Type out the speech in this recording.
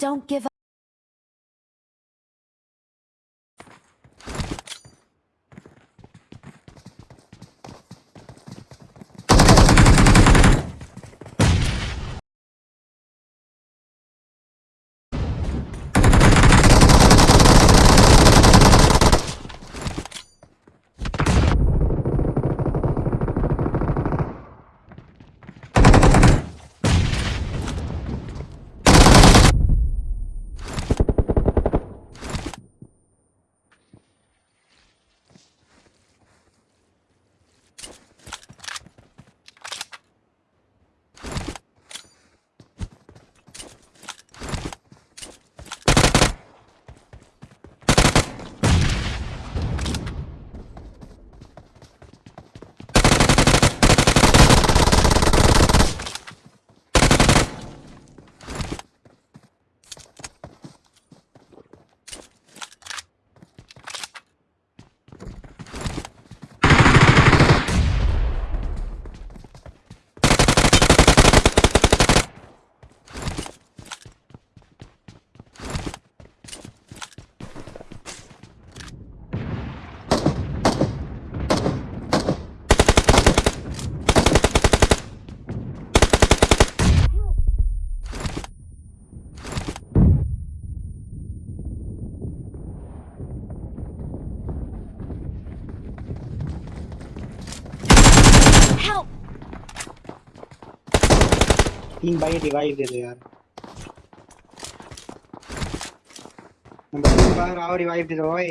Don't give up. तीन भाई revive दे दो यार। नंबर बार आओ रिवाइव दे दो ओए